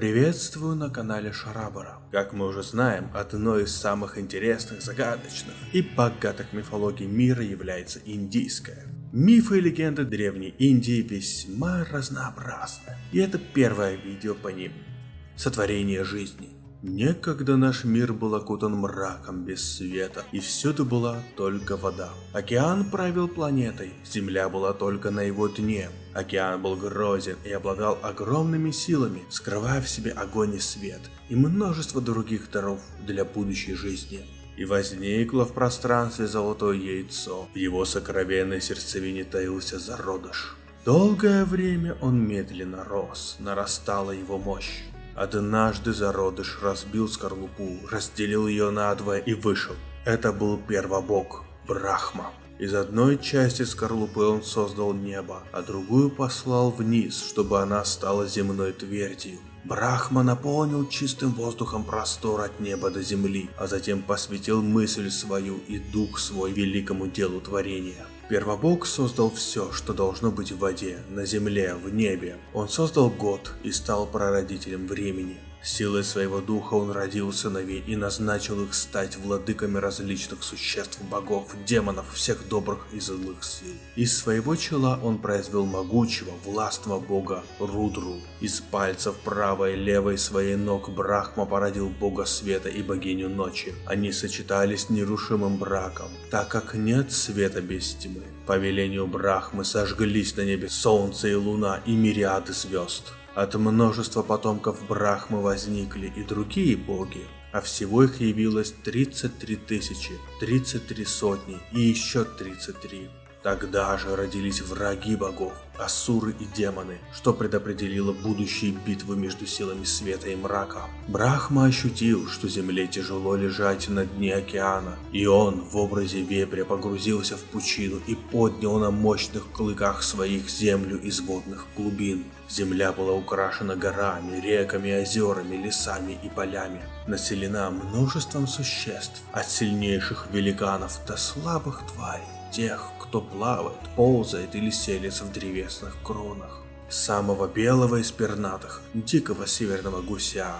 Приветствую на канале Шарабара. Как мы уже знаем, одной из самых интересных, загадочных и богатых мифологий мира является индийская. Мифы и легенды Древней Индии весьма разнообразны, и это первое видео по ним. Сотворение жизни. Некогда наш мир был окутан мраком без света, и всюду была только вода. Океан правил планетой, земля была только на его дне. Океан был грозен и обладал огромными силами, скрывая в себе огонь и свет, и множество других даров для будущей жизни. И возникло в пространстве золотое яйцо, в его сокровенной сердцевине таился зародыш. Долгое время он медленно рос, нарастала его мощь. Однажды зародыш разбил скорлупу, разделил ее надвое и вышел. Это был первобог, Брахма. Из одной части скорлупы он создал небо, а другую послал вниз, чтобы она стала земной твердью. Брахма наполнил чистым воздухом простор от неба до земли, а затем посвятил мысль свою и дух свой великому делу творения. Первобог создал все, что должно быть в воде, на земле, в небе. Он создал год и стал прародителем времени. Силой своего духа он родил сыновей и назначил их стать владыками различных существ, богов, демонов, всех добрых и злых сил. Из своего чела он произвел могучего, властного бога Рудру. Из пальцев правой и левой своей ног Брахма породил бога света и богиню ночи. Они сочетались нерушимым браком, так как нет света без тьмы. По велению Брахмы сожглись на небе солнце и луна и мириады звезд. От множества потомков Брахмы возникли и другие боги, а всего их явилось 33 тысячи, 33 сотни и еще 33. Тогда же родились враги богов, асуры и демоны, что предопределило будущие битвы между силами света и мрака. Брахма ощутил, что земле тяжело лежать на дне океана, и он в образе вепря погрузился в пучину и поднял на мощных клыках своих землю из водных глубин. Земля была украшена горами, реками, озерами, лесами и полями, населена множеством существ, от сильнейших великанов до слабых тварей тех, кто плавает, ползает или селится в древесных кронах. Самого белого из пернатых, дикого северного гуся,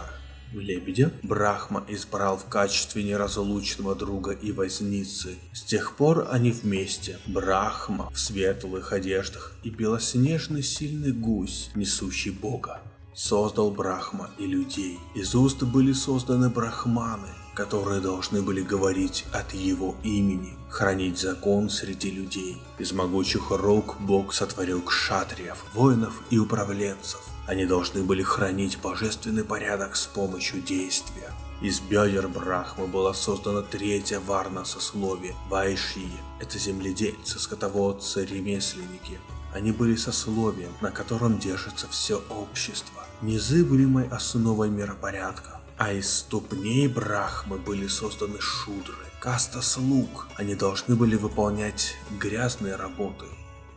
лебедя, Брахма избрал в качестве неразлучного друга и возницы. С тех пор они вместе. Брахма в светлых одеждах и белоснежный сильный гусь, несущий Бога. Создал Брахма и людей. Из уст были созданы брахманы, которые должны были говорить от его имени, хранить закон среди людей. Из могучих рук Бог сотворил кшатриев, воинов и управленцев. Они должны были хранить божественный порядок с помощью действия. Из бедер Брахмы была создана третья варна сословие – Вайшии. Это земледельцы, скотоводцы, ремесленники. Они были сословием, на котором держится все общество, незыблемой основой миропорядка. А из ступней Брахмы были созданы шудры, каста слуг. Они должны были выполнять грязные работы.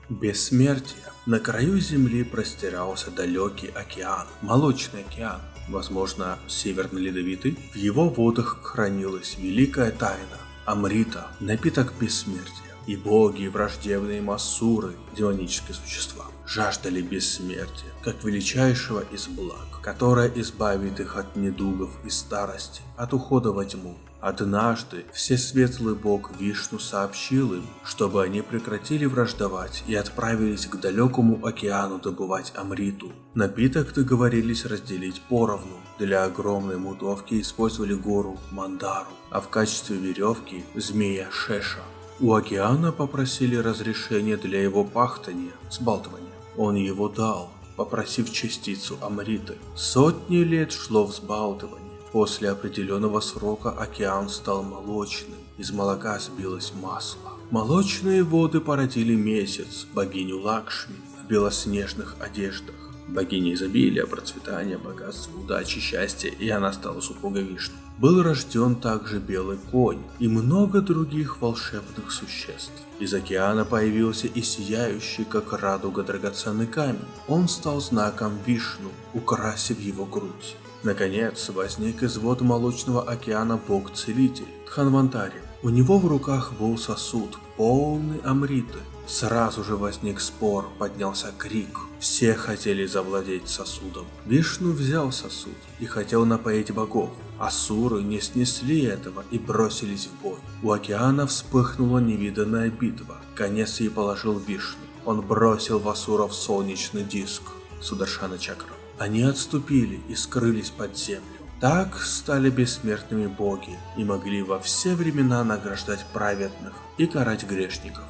Бессмертие. На краю земли простирался далекий океан, молочный океан, возможно, северно-ледовитый. В его водах хранилась великая тайна, Амрита, напиток бессмертия. И боги, и враждебные массуры, демонические существа, жаждали бессмертия, как величайшего из благ, которое избавит их от недугов и старости, от ухода во тьму. Однажды Всесветлый Бог Вишну сообщил им, чтобы они прекратили враждовать и отправились к далекому океану добывать Амриту. Напиток договорились разделить поровну. Для огромной мутовки использовали гору Мандару, а в качестве веревки – змея Шеша. У океана попросили разрешения для его пахтания, сбалтывания. Он его дал, попросив частицу Амриты. Сотни лет шло взбалтывание. После определенного срока океан стал молочным, из молока сбилось масло. Молочные воды породили месяц, богиню Лакшми, в белоснежных одеждах. Богиня изобилия, процветания, богатства, удачи, счастья, и она стала супругой Вишну. Был рожден также белый конь и много других волшебных существ. Из океана появился и сияющий, как радуга, драгоценный камень. Он стал знаком Вишну, украсив его грудь. Наконец, возник из вод молочного океана бог-целитель Тханвантари. У него в руках был сосуд, полный амриты. Сразу же возник спор, поднялся крик. Все хотели завладеть сосудом. Вишну взял сосуд и хотел напоить богов. Асуры не снесли этого и бросились в бой. У океана вспыхнула невиданная битва. Конец ей положил Вишну. Он бросил в Асуров солнечный диск. Сударшана Чакра. Они отступили и скрылись под землю. Так стали бессмертными боги и могли во все времена награждать праведных и карать грешников.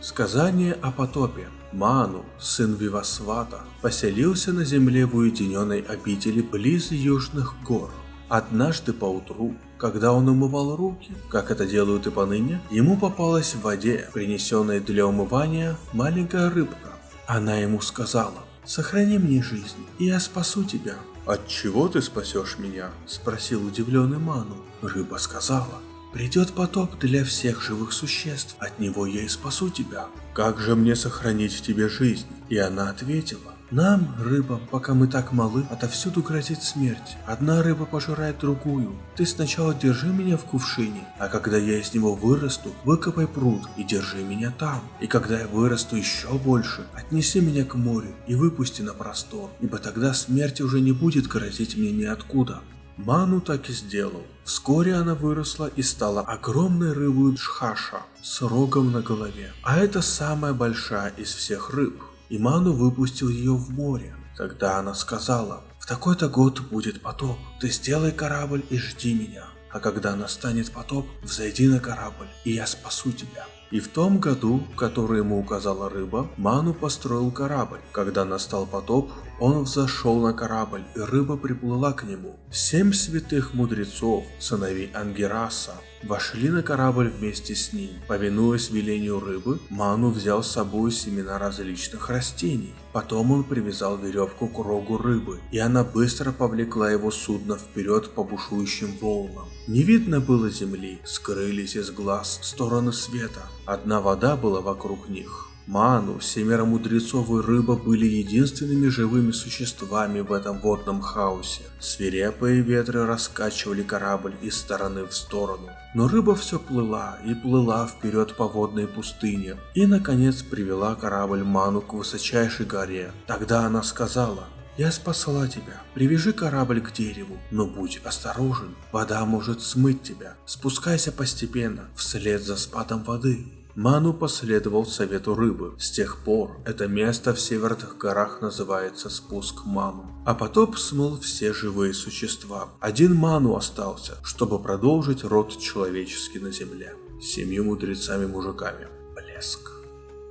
Сказание о потопе. Ману, сын Вивасвата, поселился на земле в уединенной обители близ южных гор. Однажды поутру, когда он умывал руки, как это делают и поныне, ему попалась в воде, принесенной для умывания, маленькая рыбка. Она ему сказала, «Сохрани мне жизнь, и я спасу тебя». «От чего ты спасешь меня?» – спросил удивленный Ману. Рыба сказала, «Придет потоп для всех живых существ, от него я и спасу тебя». «Как же мне сохранить тебе жизнь?» И она ответила, нам, рыбам, пока мы так малы, отовсюду грозит смерть. Одна рыба пожирает другую. Ты сначала держи меня в кувшине, а когда я из него вырасту, выкопай пруд и держи меня там. И когда я вырасту еще больше, отнеси меня к морю и выпусти на простор, ибо тогда смерть уже не будет грозить мне ниоткуда. Ману так и сделал. Вскоре она выросла и стала огромной рыбой Джхаша с рогом на голове. А это самая большая из всех рыб и Ману выпустил ее в море. Тогда она сказала, в такой-то год будет потоп, ты сделай корабль и жди меня. А когда настанет потоп, взойди на корабль, и я спасу тебя. И в том году, который ему указала рыба, Ману построил корабль. Когда настал потоп, он взошел на корабль, и рыба приплыла к нему. Семь святых мудрецов, сыновей Ангераса, вошли на корабль вместе с ним. Повинуясь велению рыбы, Ману взял с собой семена различных растений. Потом он привязал веревку к рогу рыбы, и она быстро повлекла его судно вперед по бушующим волнам. Не видно было земли, скрылись из глаз стороны света. Одна вода была вокруг них. Ману, семеро мудрецов и рыба были единственными живыми существами в этом водном хаосе. Свирепые ветры раскачивали корабль из стороны в сторону. Но рыба все плыла и плыла вперед по водной пустыне. И наконец привела корабль Ману к высочайшей горе. Тогда она сказала, я спасла тебя. Привяжи корабль к дереву, но будь осторожен. Вода может смыть тебя. Спускайся постепенно, вслед за спадом воды. Ману последовал совету рыбы. С тех пор это место в северных горах называется спуск Ману. А потоп смыл все живые существа. Один Ману остался, чтобы продолжить род человеческий на земле. Семью мудрецами-мужиками. Блеск.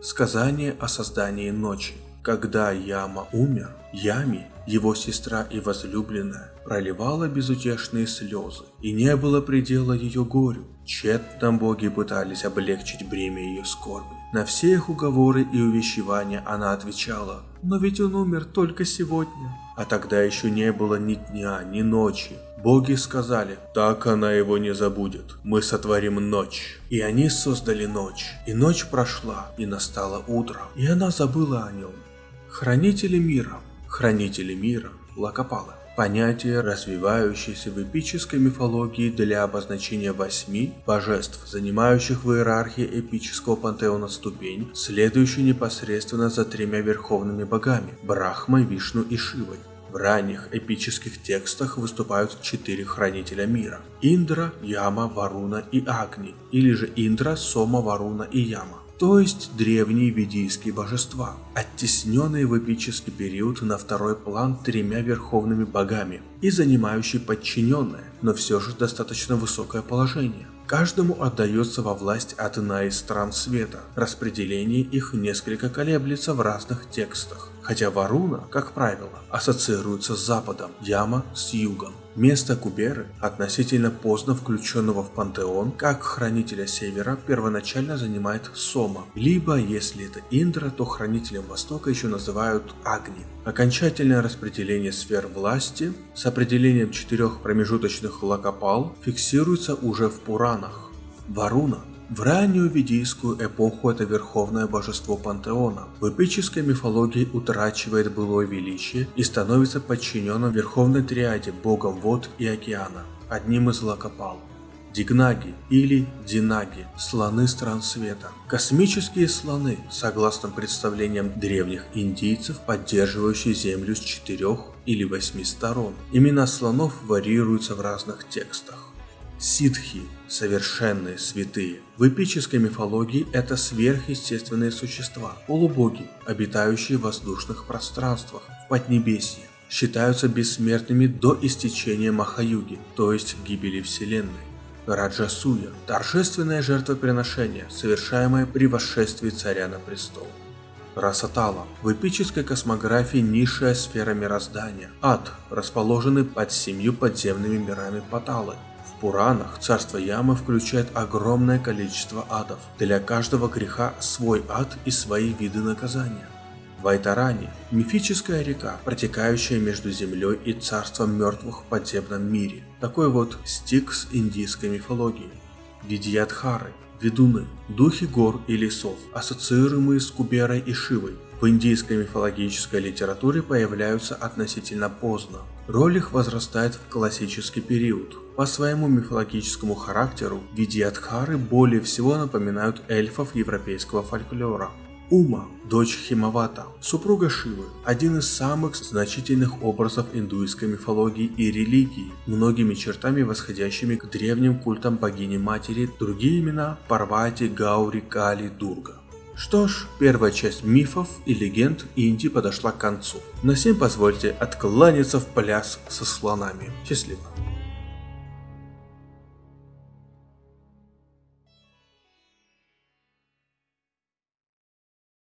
Сказание о создании ночи. Когда Яма умер, Ями, его сестра и возлюбленная, проливала безутешные слезы, и не было предела ее горю. Тщетно боги пытались облегчить бремя ее скорби. На все их уговоры и увещевания она отвечала, «Но ведь он умер только сегодня». А тогда еще не было ни дня, ни ночи. Боги сказали, так она его не забудет, мы сотворим ночь. И они создали ночь, и ночь прошла, и настало утро, и она забыла о нем. Хранители мира, хранители мира, Лакопалы. Понятие, развивающееся в эпической мифологии для обозначения восьми божеств, занимающих в иерархии эпического пантеона ступень, следующую непосредственно за тремя верховными богами – Брахмой, Вишну и Шивой. В ранних эпических текстах выступают четыре хранителя мира – Индра, Яма, Варуна и Агни, или же Индра, Сома, Варуна и Яма то есть древние ведийские божества, оттесненные в эпический период на второй план тремя верховными богами и занимающие подчиненное, но все же достаточно высокое положение. Каждому отдается во власть одна из стран света, распределение их несколько колеблется в разных текстах, хотя Варуна, как правило, ассоциируется с Западом, Яма с Югом. Место Куберы, относительно поздно включенного в пантеон, как хранителя Севера, первоначально занимает Сома, либо, если это Индра, то хранителем Востока еще называют Агни. Окончательное распределение сфер власти с определением четырех промежуточных лакопал фиксируется уже в Пуранах. Варуна в раннюю ведийскую эпоху это верховное божество пантеона. В эпической мифологии утрачивает былое величие и становится подчиненным верховной триаде, богом вод и океана, одним из лакопал. Дигнаги или Динаги – слоны стран света. Космические слоны, согласно представлениям древних индийцев, поддерживающие Землю с четырех или восьми сторон. Имена слонов варьируются в разных текстах. Ситхи – совершенные святые. В эпической мифологии это сверхъестественные существа, полубоги, обитающие в воздушных пространствах, в Поднебесье. Считаются бессмертными до истечения Махаюги, то есть гибели Вселенной. Раджасуя – торжественное жертвоприношение, совершаемое при восшествии царя на престол. Расатала – в эпической космографии низшая сфера мироздания, ад, расположенный под семью подземными мирами Паталы. Пуранах царство Ямы включает огромное количество адов, для каждого греха свой ад и свои виды наказания. Вайтарани – мифическая река, протекающая между землей и царством мертвых в подземном мире. Такой вот стикс индийской мифологии. Видьядхары – ведуны, духи гор и лесов, ассоциируемые с Куберой и Шивой. В индийской мифологической литературе появляются относительно поздно. Роль их возрастает в классический период. По своему мифологическому характеру Видьядхары более всего напоминают эльфов европейского фольклора. Ума, дочь Химавата, супруга Шивы, один из самых значительных образов индуистской мифологии и религии, многими чертами восходящими к древним культам богини-матери, другие имена Парвати, Гаури, Кали, Дурга. Что ж, первая часть мифов и легенд Индии подошла к концу. На всем позвольте откланяться в пляс со слонами. Счастливо.